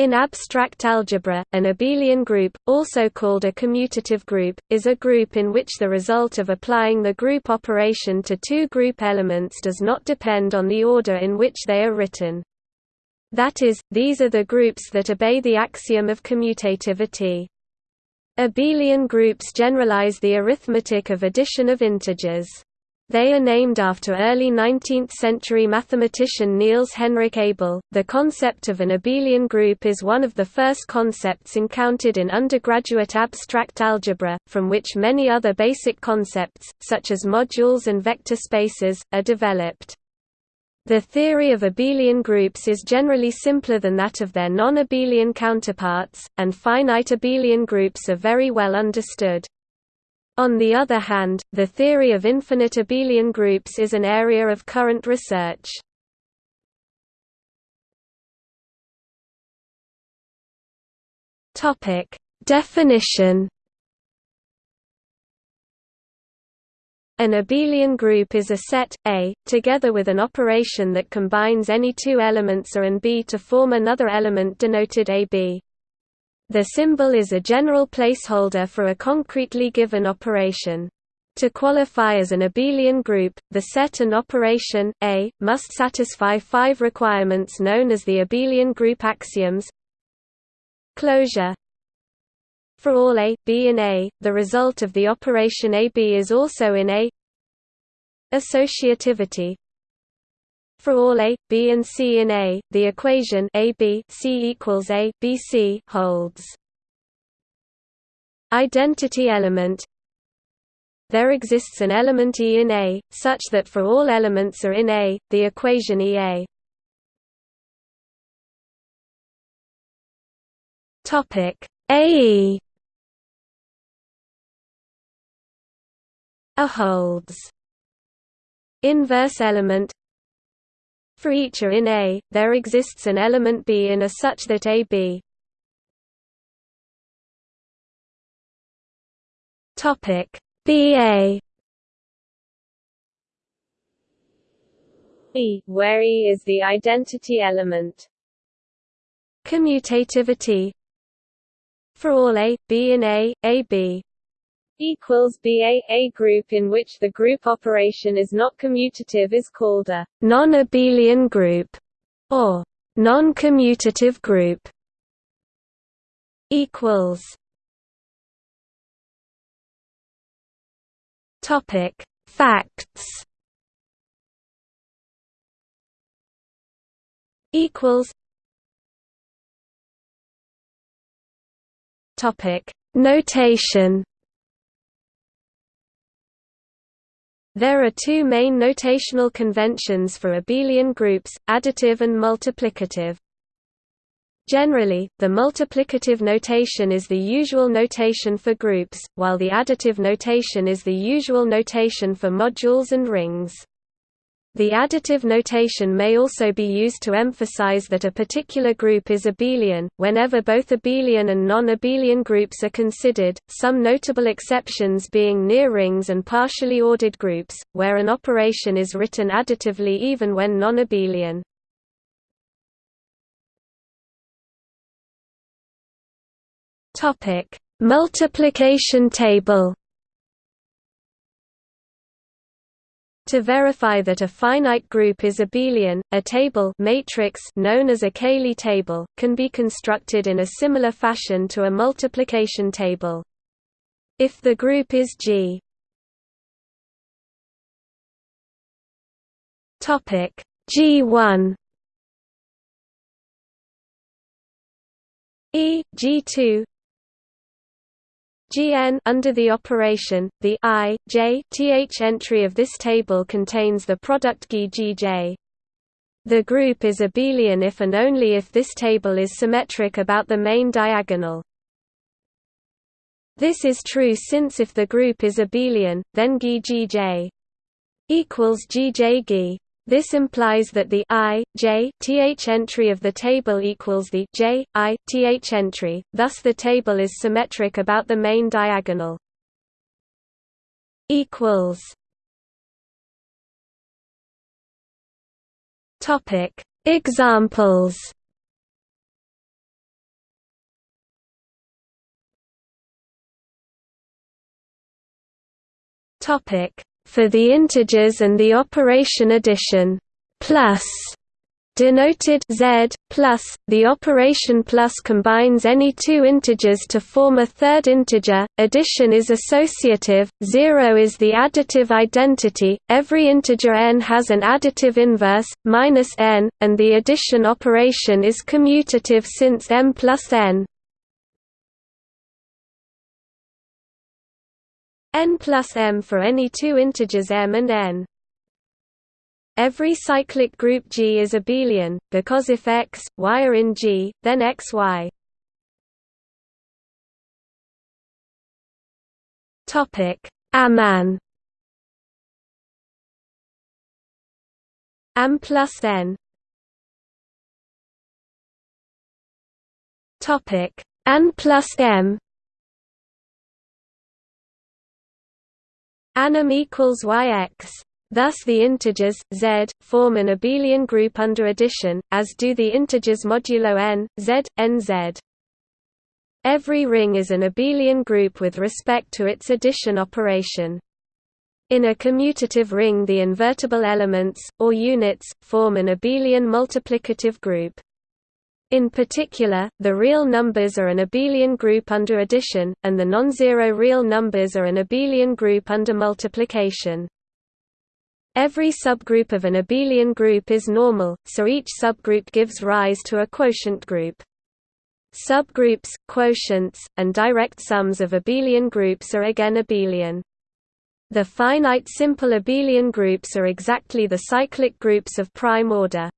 In abstract algebra, an abelian group, also called a commutative group, is a group in which the result of applying the group operation to two group elements does not depend on the order in which they are written. That is, these are the groups that obey the axiom of commutativity. Abelian groups generalize the arithmetic of addition of integers. They are named after early 19th-century mathematician Niels Henrik Abel. The concept of an abelian group is one of the first concepts encountered in undergraduate abstract algebra, from which many other basic concepts, such as modules and vector spaces, are developed. The theory of abelian groups is generally simpler than that of their non-abelian counterparts, and finite abelian groups are very well understood. On the other hand, the theory of infinite abelian groups is an area of current research. Topic: Definition. An abelian group is a set A, together with an operation that combines any two elements A and B to form another element denoted AB. The symbol is a general placeholder for a concretely given operation. To qualify as an abelian group, the set and operation, A, must satisfy five requirements known as the abelian group axioms. Closure. For all A, B in A, the result of the operation AB is also in A. Associativity for all A, B and C in A, the equation A B C equals A B C holds. Identity element There exists an element E in A, such that for all elements are in A, the equation EA. Topic A holds. Inverse element for each A in A, there exists an element B in A such that BA E, where E is the identity element. Commutativity. For all A, B in A, AB equals BA. A group in which the group operation is not commutative is called a non-abelian group or non-commutative group equals Topic Facts equals Topic Notation There are two main notational conventions for abelian groups, additive and multiplicative. Generally, the multiplicative notation is the usual notation for groups, while the additive notation is the usual notation for modules and rings. The additive notation may also be used to emphasize that a particular group is abelian, whenever both abelian and non-abelian groups are considered, some notable exceptions being near rings and partially ordered groups, where an operation is written additively even when non-abelian. Multiplication table To verify that a finite group is abelian, a table matrix known as a Cayley table, can be constructed in a similar fashion to a multiplication table. If the group is G. G1 E G2 Gn under the operation, the i, j th entry of this table contains the product G G J. The group is abelian if and only if this table is symmetric about the main diagonal. This is true since if the group is abelian, then G G J equals G J G. This implies that the i, j, th entry of the table equals the j, i, th entry, thus the table is symmetric about the main diagonal. Examples. Topic. For the integers and the operation addition plus denoted z plus the operation plus combines any two integers to form a third integer. Addition is associative 0 is the additive identity every integer n has an additive inverse minus n and the addition operation is commutative since m plus n n plus m for any two integers m and n Every cyclic group G is abelian, because if X, Y are in G, then X Y. Topic: Aman. Am plus N. Topic: N plus M. Anm equals YX. Thus the integers, z, form an abelian group under addition, as do the integers modulo n, z, nz. Every ring is an abelian group with respect to its addition operation. In a commutative ring the invertible elements, or units, form an abelian multiplicative group. In particular, the real numbers are an abelian group under addition, and the non-zero real numbers are an abelian group under multiplication. Every subgroup of an abelian group is normal, so each subgroup gives rise to a quotient group. Subgroups, quotients, and direct sums of abelian groups are again abelian. The finite simple abelian groups are exactly the cyclic groups of prime order.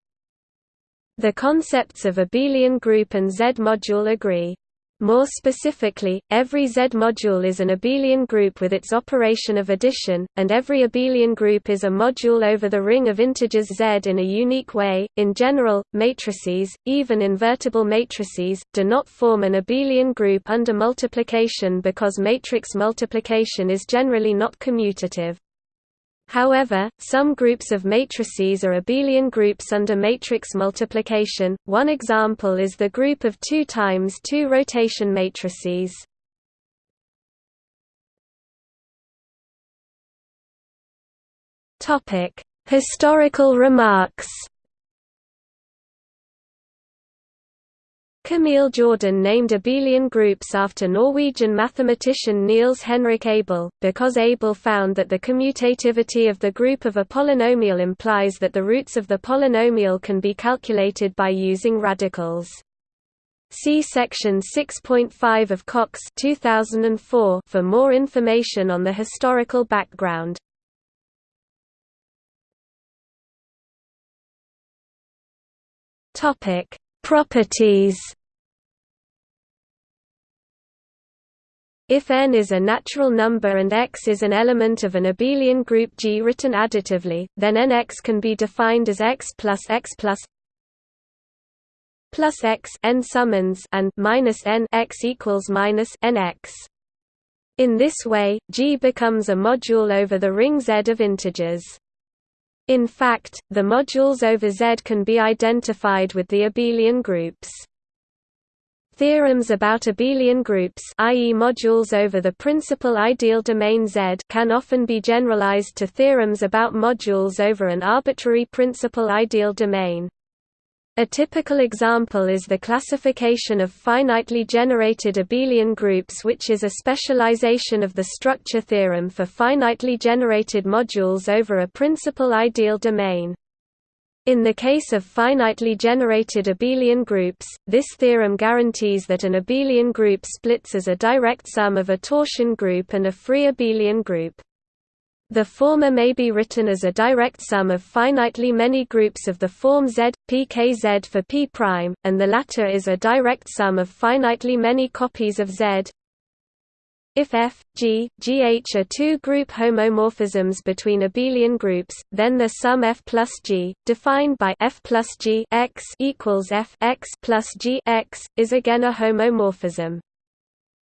The concepts of abelian group and Z-module agree. More specifically, every Z-module is an abelian group with its operation of addition, and every abelian group is a module over the ring of integers Z in a unique way. In general, matrices, even invertible matrices, do not form an abelian group under multiplication because matrix multiplication is generally not commutative. However, some groups of matrices are abelian groups under matrix multiplication. One example is the group of 2 times 2 rotation matrices. Topic: Historical remarks. Camille Jordan named abelian groups after Norwegian mathematician Niels Henrik Abel, because Abel found that the commutativity of the group of a polynomial implies that the roots of the polynomial can be calculated by using radicals. See section 6.5 of Cox 2004 for more information on the historical background. Topic: Properties If n is a natural number and x is an element of an abelian group G written additively, then nx can be defined as x plus x plus plus x n summands and minus n x equals minus nx. In this way, G becomes a module over the ring Z of integers. In fact, the modules over Z can be identified with the abelian groups. Theorems about abelian groups i.e. modules over the principal ideal domain Z can often be generalized to theorems about modules over an arbitrary principal ideal domain. A typical example is the classification of finitely generated abelian groups which is a specialization of the structure theorem for finitely generated modules over a principal ideal domain. In the case of finitely generated abelian groups, this theorem guarantees that an abelian group splits as a direct sum of a torsion group and a free abelian group. The former may be written as a direct sum of finitely many groups of the form Z, pkz for p', and the latter is a direct sum of finitely many copies of Z. If F, G, GH are two group homomorphisms between abelian groups, then the sum F plus G, defined by F plus G x equals F x plus G x, is again a homomorphism.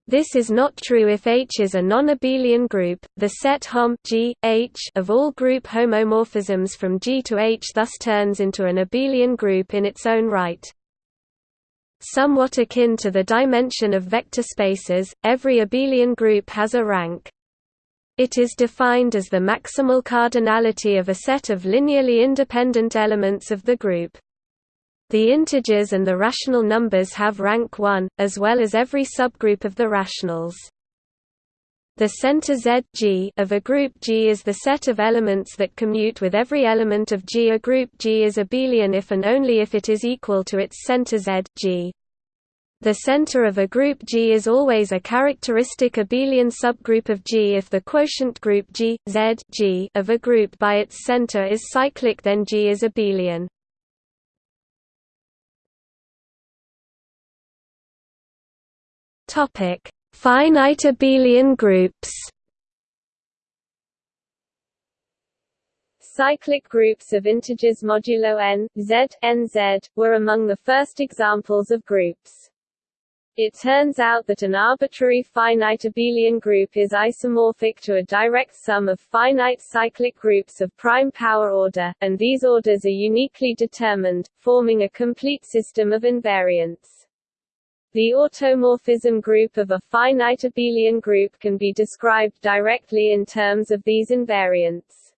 This is not true if H is a non-abelian group. The set Hom G, H of all group homomorphisms from G to H thus turns into an abelian group in its own right. Somewhat akin to the dimension of vector spaces, every abelian group has a rank. It is defined as the maximal cardinality of a set of linearly independent elements of the group. The integers and the rational numbers have rank 1, as well as every subgroup of the rationals. The center Z G of a group G is the set of elements that commute with every element of G. A group G is abelian if and only if it is equal to its center Z G. The center of a group G is always a characteristic abelian subgroup of G if the quotient group G, Z G of a group by its center is cyclic then G is abelian. Topic: Finite abelian groups. Cyclic groups of integers modulo n, z, nz, were among the first examples of groups. It turns out that an arbitrary finite abelian group is isomorphic to a direct sum of finite cyclic groups of prime power order, and these orders are uniquely determined, forming a complete system of invariants. The automorphism group of a finite abelian group can be described directly in terms of these invariants.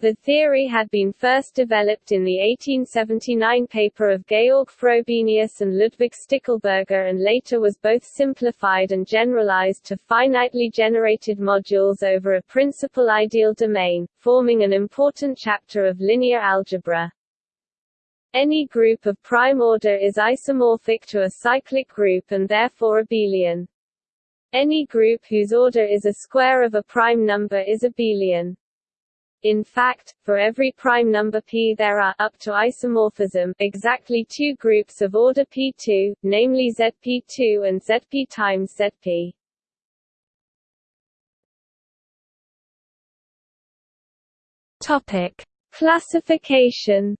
The theory had been first developed in the 1879 paper of Georg Frobenius and Ludwig Stickelberger and later was both simplified and generalized to finitely generated modules over a principal ideal domain, forming an important chapter of linear algebra. Any group of prime order is isomorphic to a cyclic group and therefore abelian. Any group whose order is a square of a prime number is abelian. In fact, for every prime number p there are up to isomorphism exactly two groups of order p2, namely zp2 and zp times zp. Topic: Classification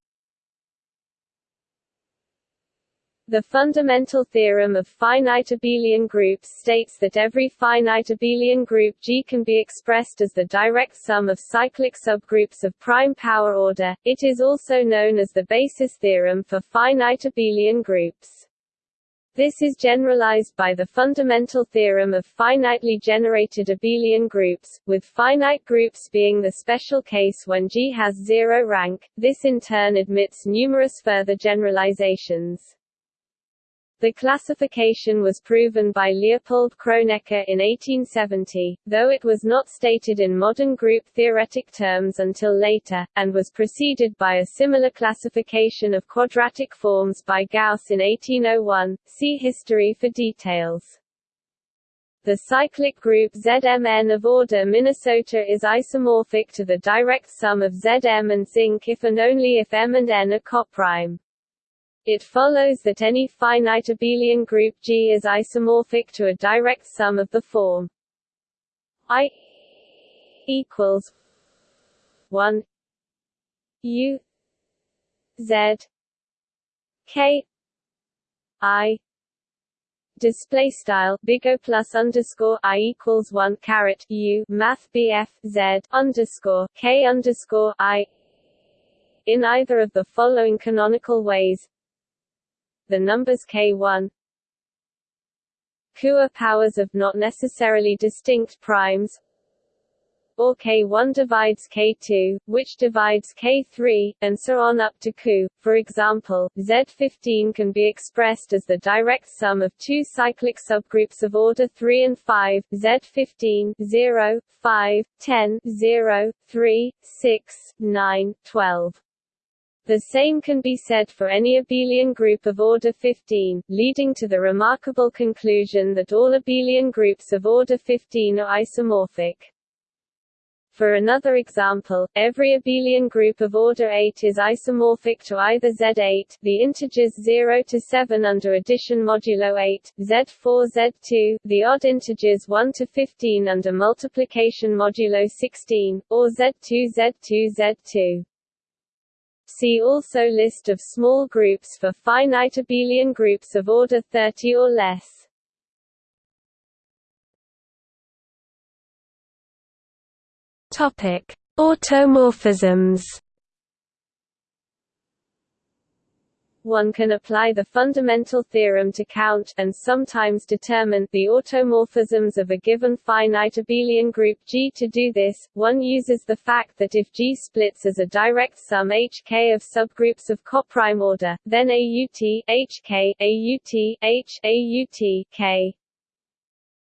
The fundamental theorem of finite abelian groups states that every finite abelian group G can be expressed as the direct sum of cyclic subgroups of prime power order. It is also known as the basis theorem for finite abelian groups. This is generalized by the fundamental theorem of finitely generated abelian groups, with finite groups being the special case when G has zero rank. This in turn admits numerous further generalizations. The classification was proven by Leopold Kronecker in 1870, though it was not stated in modern group theoretic terms until later, and was preceded by a similar classification of quadratic forms by Gauss in 1801. See history for details. The cyclic group ZMN of order Minnesota is isomorphic to the direct sum of Zm and zinc if and only if M and N are coprime. It follows that any finite abelian group G is isomorphic to a direct sum of the form I equals 1 U Z K I display style big O plus underscore I equals one caret U math BF Z underscore K underscore I in either of the following canonical ways the numbers k1 Q are powers of not necessarily distinct primes or k1 divides k2, which divides k3, and so on up to q. For example, Z15 can be expressed as the direct sum of two cyclic subgroups of order 3 and 5, Z15 0, 5, 10 0, 3, 6, 9, 12. The same can be said for any abelian group of order 15, leading to the remarkable conclusion that all abelian groups of order 15 are isomorphic. For another example, every abelian group of order 8 is isomorphic to either Z8, the integers 0 to 7 under addition modulo 8, Z4 Z2, the odd integers 1 to 15 under multiplication modulo 16, or Z2 Z2 Z2. See also List of small groups for finite abelian groups of order 30 or less. Topic: Automorphisms. One can apply the fundamental theorem to count and sometimes determine the automorphisms of a given finite abelian group G. To do this, one uses the fact that if G splits as a direct sum HK of subgroups of coprime order, then AUT HK AUT H AUT K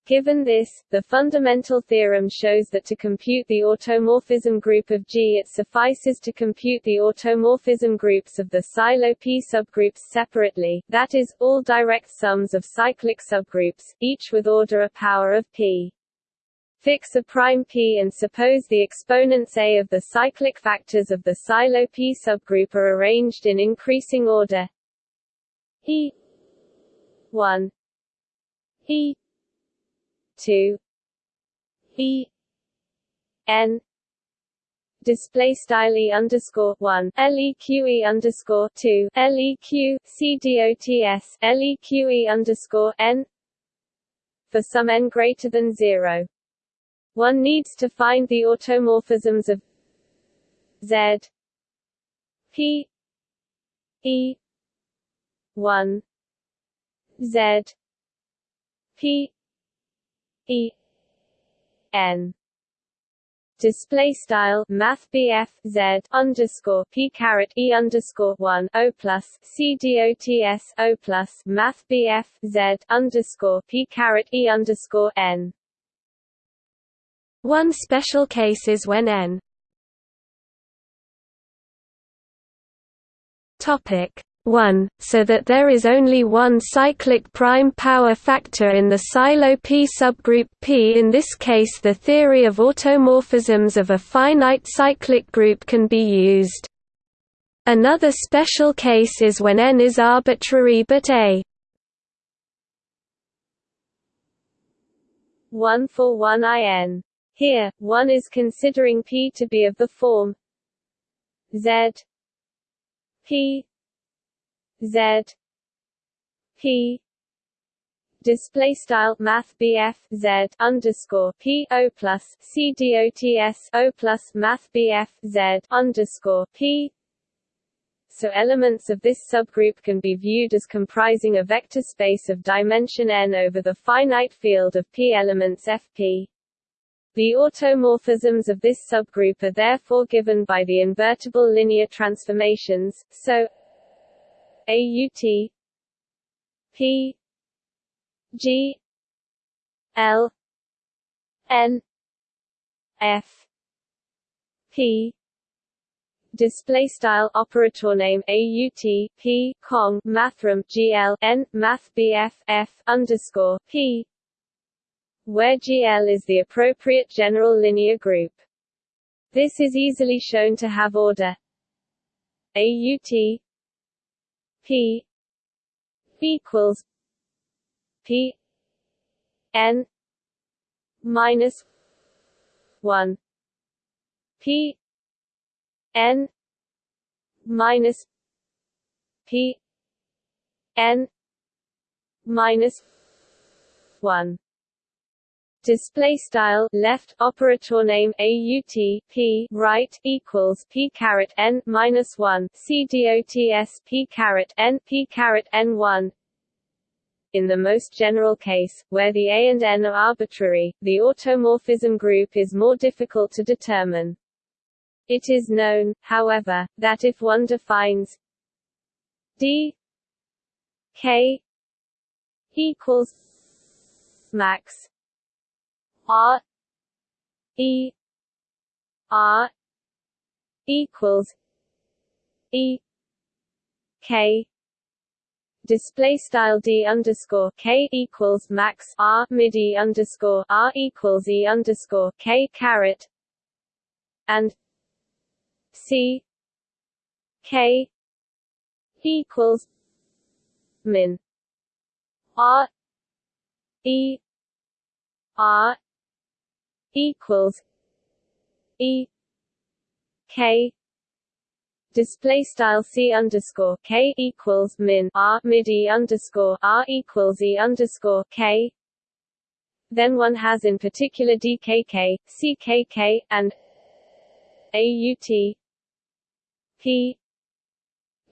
Given this, the fundamental theorem shows that to compute the automorphism group of G it suffices to compute the automorphism groups of the Sylow P subgroups separately, that is, all direct sums of cyclic subgroups, each with order a power of P. Fix a prime P and suppose the exponents A of the cyclic factors of the Sylow P subgroup are arranged in increasing order E 1 E two E N display style e underscore one leq underscore two leq c dots leq underscore n for some n greater than zero. One needs to find the automorphisms of z p e one z p E N display style math Z underscore P caret E underscore one O plus C dots O plus math Z underscore P caret E underscore N. One special case is when n. Topic 1, so that there is only one cyclic prime power factor in the Sylow P subgroup P. In this case the theory of automorphisms of a finite cyclic group can be used. Another special case is when n is arbitrary but a 1 for 1 in. Here, 1 is considering P to be of the form Z P Z P display style math BF Z underscore P O plus C dots O plus math BF Z underscore P so elements of this subgroup can be viewed as comprising a vector space of dimension n over the finite field of P elements Fp. The automorphisms of this subgroup are therefore given by the invertible linear transformations, so AUT P G L N F P display style operator name AUT P Kong mathrm GL N Math BF underscore P where GL is the appropriate general linear group. This is easily shown to have order AUT P equals P N minus one. P N minus P N minus one display style left operator name AUT P right equals P caret n minus 1 C dots P caret n P caret n 1 in the most general case, where the A and N are arbitrary, the automorphism group is more difficult to determine. It is known, however, that if one defines d k equals max R E R equals E K. Display style d underscore k equals max r mid e underscore r equals e underscore k caret. And c k equals min r e r equals E K display style C underscore K equals min R mid E underscore R equals E underscore K. Then one has in particular DKK, CKK, and AUT P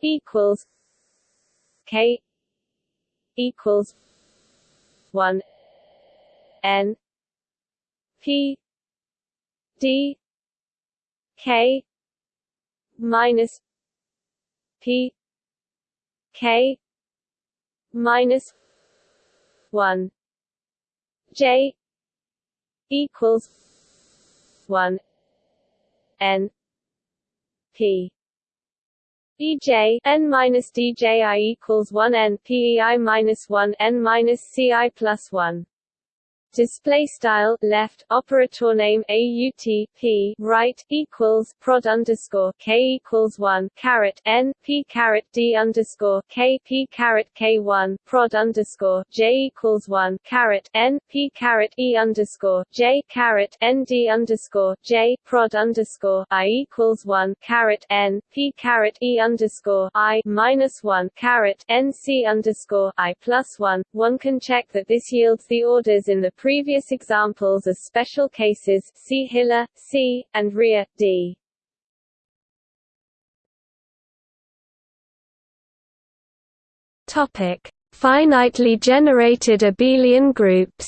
equals K equals one N P D K minus P K minus one. J equals one. N P. EJ n minus DJI equals one. N PEI minus one. N minus CI plus one display style left operator name aut p right equals prod underscore k equals one caret n p caret d underscore k p caret k one prod underscore j equals one caret n p caret e underscore j caret n d underscore j prod underscore i equals one caret n p caret e underscore i minus one caret n c underscore i plus one. One can check that this yields the orders in the Previous examples are special cases see Hillar, C, and Rea, D. Topic: Finitely generated abelian groups.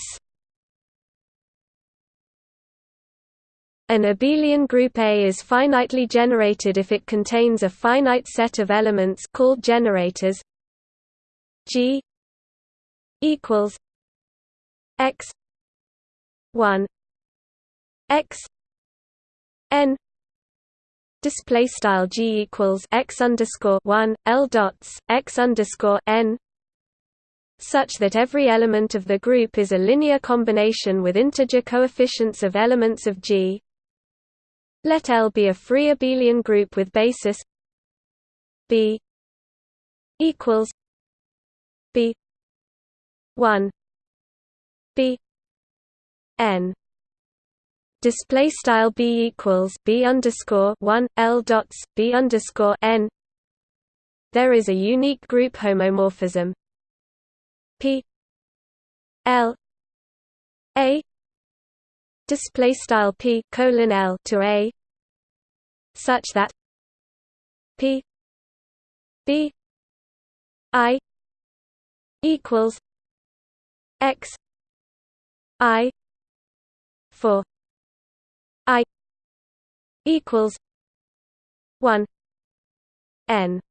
An abelian group A is finitely generated if it contains a finite set of elements called generators G equals X one x n display style g equals x underscore one l dots x underscore n such that every element of the group is a linear combination with integer coefficients of elements of G. Let L be a free abelian group with basis B equals B one B n. Display style b equals b underscore one l dots b underscore n. There is a unique group homomorphism. P. L. A. Display style p colon l to a. Such that p b i equals x i for i equals 1 n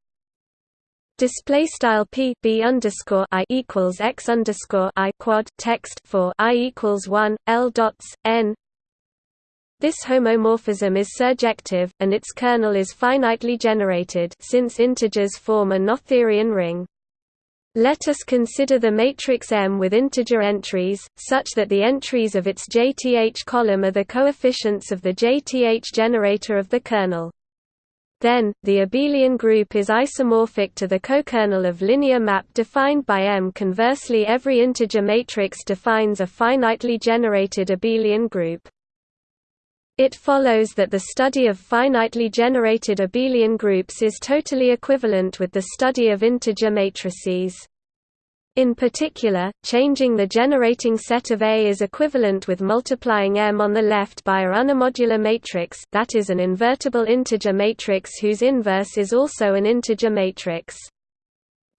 Display style p b underscore i equals x underscore i quad text for i equals one l dots n. This homomorphism is surjective, and its kernel is finitely generated since integers form a Noetherian ring. Let us consider the matrix M with integer entries, such that the entries of its JTH column are the coefficients of the JTH generator of the kernel. Then, the abelian group is isomorphic to the cokernel of linear map defined by M. Conversely every integer matrix defines a finitely generated abelian group. It follows that the study of finitely generated abelian groups is totally equivalent with the study of integer matrices. In particular, changing the generating set of A is equivalent with multiplying M on the left by a unimodular matrix that is an invertible integer matrix whose inverse is also an integer matrix.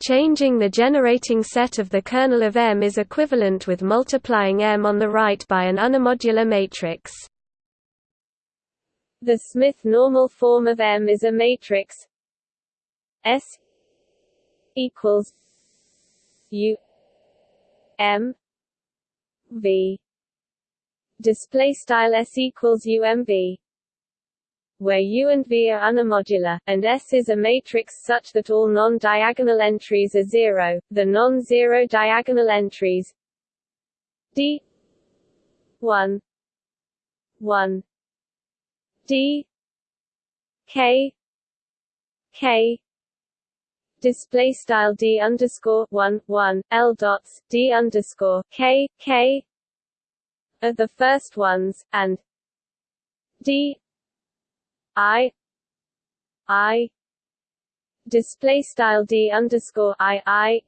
Changing the generating set of the kernel of M is equivalent with multiplying M on the right by an unimodular matrix. The Smith normal form of M is a matrix. S equals U M V. Display style S equals UMV where U and V are unimodular, and S is a matrix such that all non-diagonal entries are zero, the non-zero diagonal entries D 1 1 D K K display style D underscore one one L dots D underscore K K are the first ones, and D I I display style D underscore I I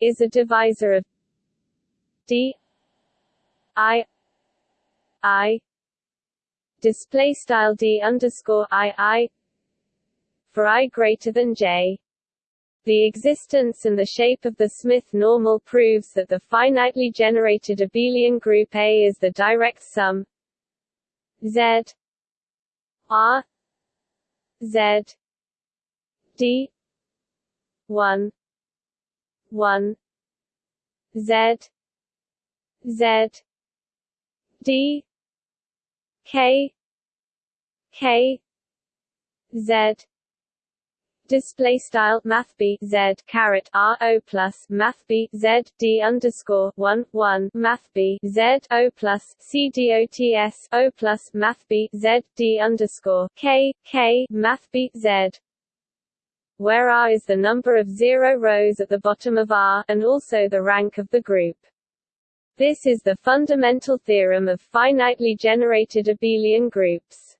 is a divisor of D I I display style d underscore i i for i greater than j. The existence and the shape of the Smith normal proves that the finitely generated abelian group A is the direct sum Z R Z D one one Z Z D K K Z display style math b z caret r o plus math b z d underscore one one math b z o plus c d o t s o plus math b z d underscore k k math b z where r is the number of zero rows at the bottom of R, and also the rank of the group. This is the fundamental theorem of finitely generated abelian groups.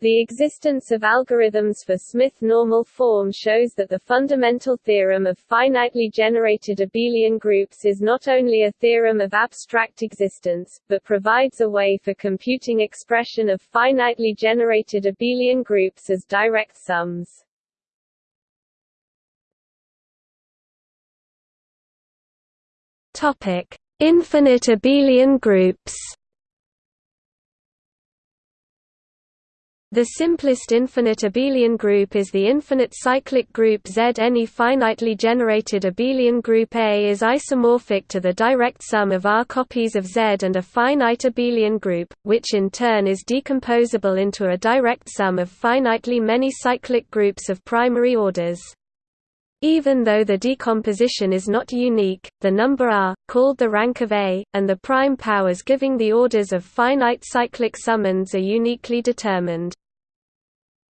The existence of algorithms for Smith normal form shows that the fundamental theorem of finitely generated abelian groups is not only a theorem of abstract existence, but provides a way for computing expression of finitely generated abelian groups as direct sums. Topic: Infinite abelian groups. The simplest infinite abelian group is the infinite cyclic group Z. Any finitely generated abelian group A is isomorphic to the direct sum of R copies of Z and a finite abelian group, which in turn is decomposable into a direct sum of finitely many cyclic groups of primary orders. Even though the decomposition is not unique, the number r, called the rank of A, and the prime powers giving the orders of finite cyclic summands are uniquely determined.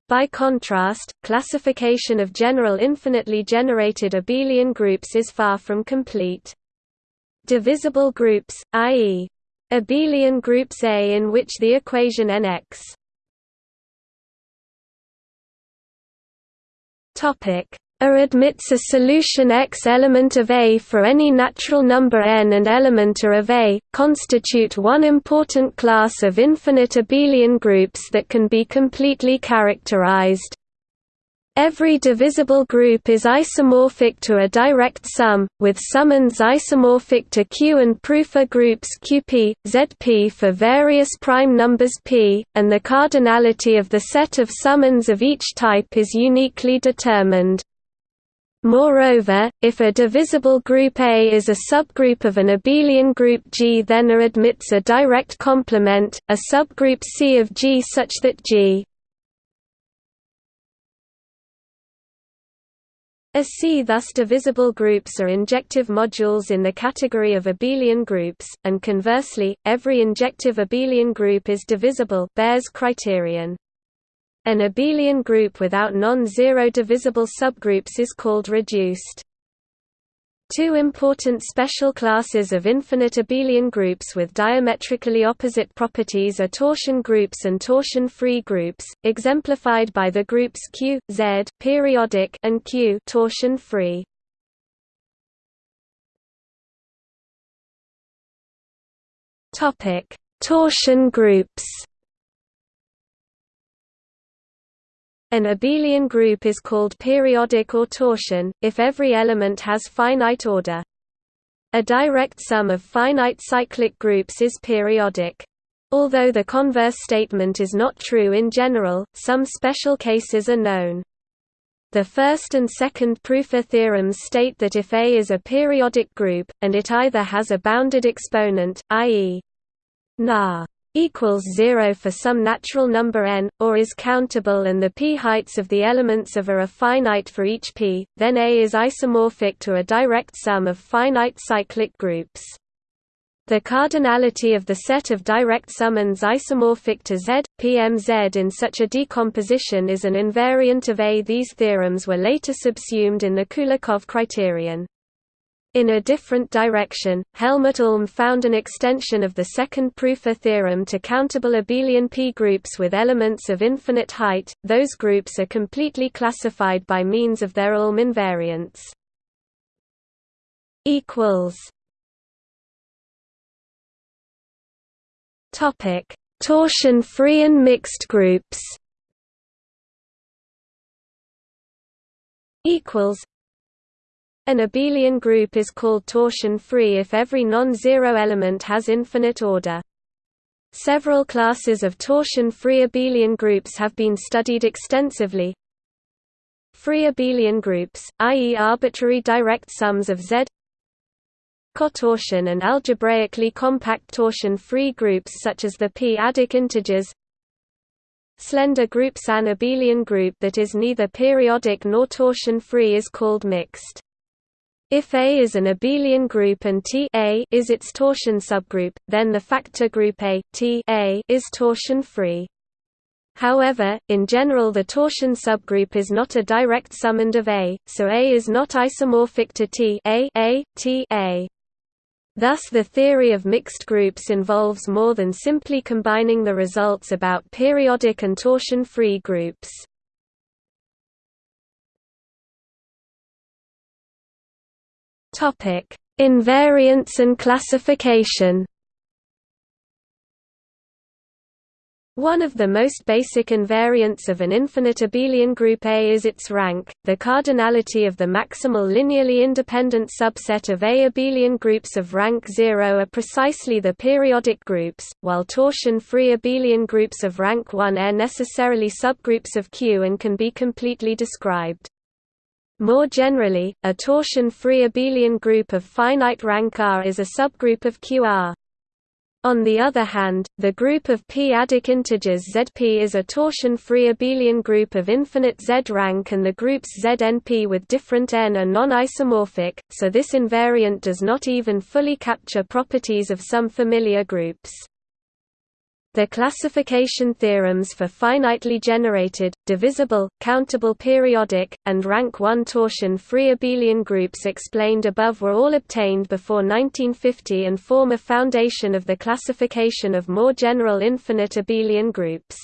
By contrast, classification of general infinitely generated abelian groups is far from complete. Divisible groups, i.e. abelian groups A in which the equation nx a admits a solution X element of A for any natural number n and element A of A, constitute one important class of infinite abelian groups that can be completely characterized. Every divisible group is isomorphic to a direct sum, with summands isomorphic to Q and Prüfer groups QP, ZP for various prime numbers P, and the cardinality of the set of summands of each type is uniquely determined. Moreover, if a divisible group A is a subgroup of an abelian group G then A admits a direct complement, a subgroup C of G such that G A C thus divisible groups are injective modules in the category of abelian groups, and conversely, every injective abelian group is divisible Baer's criterion. An abelian group without non-zero divisible subgroups is called reduced. Two important special classes of infinite abelian groups with diametrically opposite properties are torsion groups and torsion-free groups, exemplified by the groups Q, Z periodic and Q torsion-free. Torsion groups. An abelian group is called periodic or torsion, if every element has finite order. A direct sum of finite cyclic groups is periodic. Although the converse statement is not true in general, some special cases are known. The first and second Prüfer theorems state that if A is a periodic group, and it either has a bounded exponent, i.e. na equals 0 for some natural number n, or is countable and the p-heights of the elements of A are finite for each p, then A is isomorphic to a direct sum of finite cyclic groups. The cardinality of the set of direct summands isomorphic to Z, PMZ in such a decomposition is an invariant of A. These theorems were later subsumed in the Kulikov criterion. In a different direction, Helmut Ulm found an extension of the second Prüfer theorem to countable abelian P groups with elements of infinite height. Those groups are completely classified by means of their Ulm invariants. Equals. Topic: Torsion-free and mixed groups. equals An abelian group is called torsion-free if every non-zero element has infinite order. Several classes of torsion-free abelian groups have been studied extensively. Free abelian groups, i.e. arbitrary direct sums of Z cotorsion and algebraically compact torsion-free groups such as the p-adic integers Slender groups An abelian group that is neither periodic nor torsion-free is called mixed. If A is an abelian group and T A is its torsion subgroup, then the factor group A, T A is torsion-free. However, in general the torsion subgroup is not a direct summand of A, so A is not isomorphic to T A, A, T A. Thus the theory of mixed groups involves more than simply combining the results about periodic and torsion-free groups. Invariance and classification One of the most basic invariants of an infinite abelian group A is its rank. The cardinality of the maximal linearly independent subset of A abelian groups of rank 0 are precisely the periodic groups, while torsion-free abelian groups of rank 1 are necessarily subgroups of Q and can be completely described. More generally, a torsion-free abelian group of finite rank R is a subgroup of QR. On the other hand, the group of p-adic integers Zp is a torsion-free abelian group of infinite Z rank and the groups Znp with different n are non-isomorphic, so this invariant does not even fully capture properties of some familiar groups. The classification theorems for finitely generated, divisible, countable periodic, and rank 1 torsion-free abelian groups explained above were all obtained before 1950 and form a foundation of the classification of more general infinite abelian groups.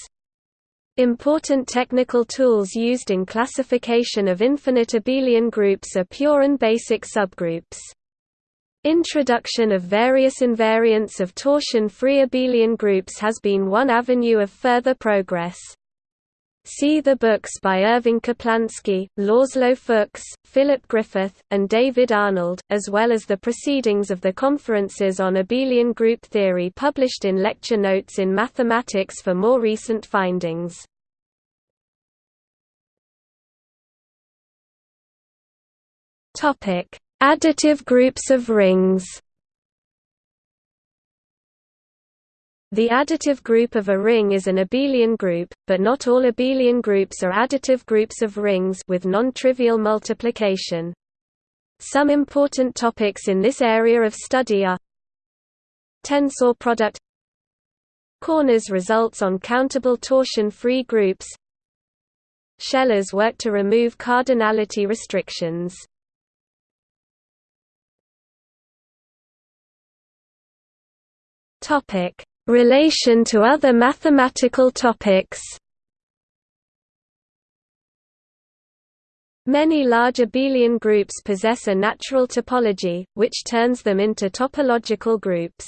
Important technical tools used in classification of infinite abelian groups are pure and basic subgroups. Introduction of various invariants of torsion-free abelian groups has been one avenue of further progress. See the books by Irving Kaplansky, Laszlo Fuchs, Philip Griffith, and David Arnold, as well as the proceedings of the conferences on abelian group theory published in lecture notes in mathematics for more recent findings. Topic: Additive groups of rings The additive group of a ring is an abelian group, but not all abelian groups are additive groups of rings with non-trivial multiplication. Some important topics in this area of study are tensor product Corner's results on countable torsion-free groups Shelah's work to remove cardinality restrictions Topic: Relation to other mathematical topics. Many large abelian groups possess a natural topology, which turns them into topological groups.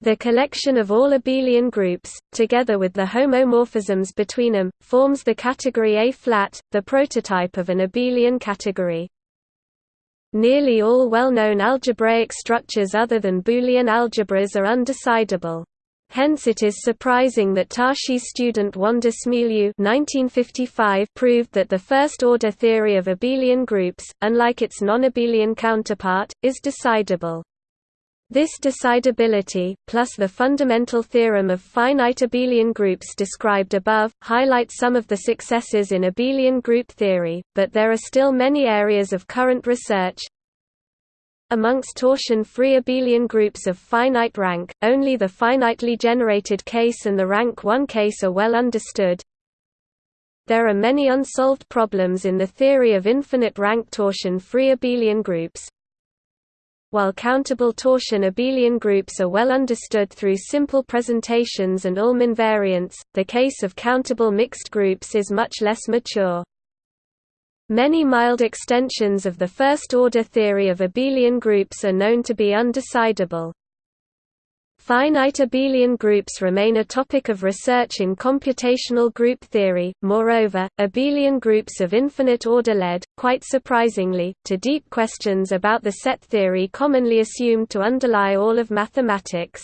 The collection of all abelian groups, together with the homomorphisms between them, forms the category A-flat, the prototype of an abelian category. Nearly all well-known algebraic structures other than Boolean algebras are undecidable. Hence it is surprising that Tarski student Wanda Szmielew proved that the first-order theory of abelian groups, unlike its non-abelian counterpart, is decidable. This decidability, plus the fundamental theorem of finite abelian groups described above, highlight some of the successes in abelian group theory, but there are still many areas of current research. Amongst torsion-free abelian groups of finite rank, only the finitely generated case and the rank 1 case are well understood. There are many unsolved problems in the theory of infinite rank torsion-free abelian groups, while countable torsion abelian groups are well understood through simple presentations and Ulm invariants, the case of countable mixed groups is much less mature. Many mild extensions of the first-order theory of abelian groups are known to be undecidable. Finite abelian groups remain a topic of research in computational group theory, moreover, abelian groups of infinite order led, quite surprisingly, to deep questions about the set theory commonly assumed to underlie all of mathematics.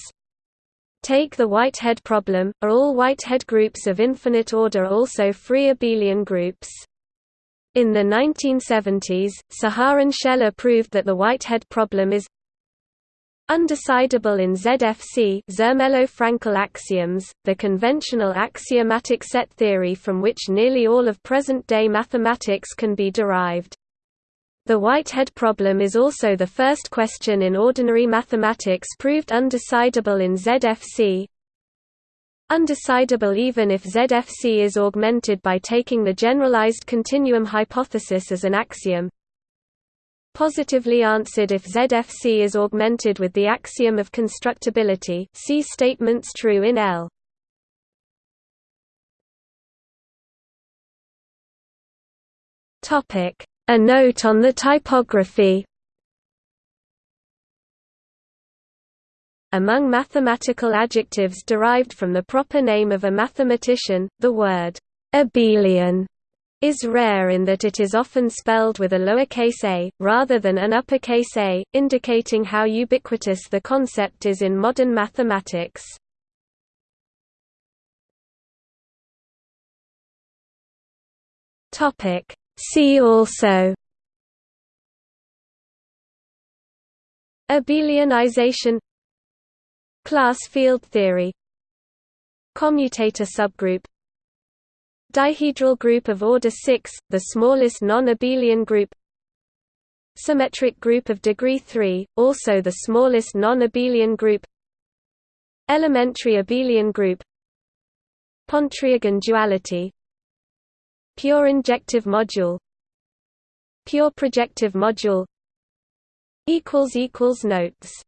Take the Whitehead problem, are all Whitehead groups of infinite order also free abelian groups? In the 1970s, Saharon Shelah proved that the Whitehead problem is Undecidable in ZFC Zermelo-Fraenkel axioms, the conventional axiomatic set theory from which nearly all of present-day mathematics can be derived. The Whitehead problem is also the first question in ordinary mathematics proved undecidable in ZFC. Undecidable even if ZFC is augmented by taking the generalized continuum hypothesis as an axiom, positively answered if ZFC is augmented with the axiom of constructibility. See statements true in L. A note on the typography. Among mathematical adjectives derived from the proper name of a mathematician, the word abelian is rare in that it is often spelled with a lowercase a, rather than an uppercase a, indicating how ubiquitous the concept is in modern mathematics. See also Abelianization Class field theory Commutator subgroup Dihedral group of order 6, the smallest non-abelian group. Symmetric group of degree 3, also the smallest non-abelian group. Elementary abelian group. Pontryagin duality. Pure injective module. Pure projective module. Notes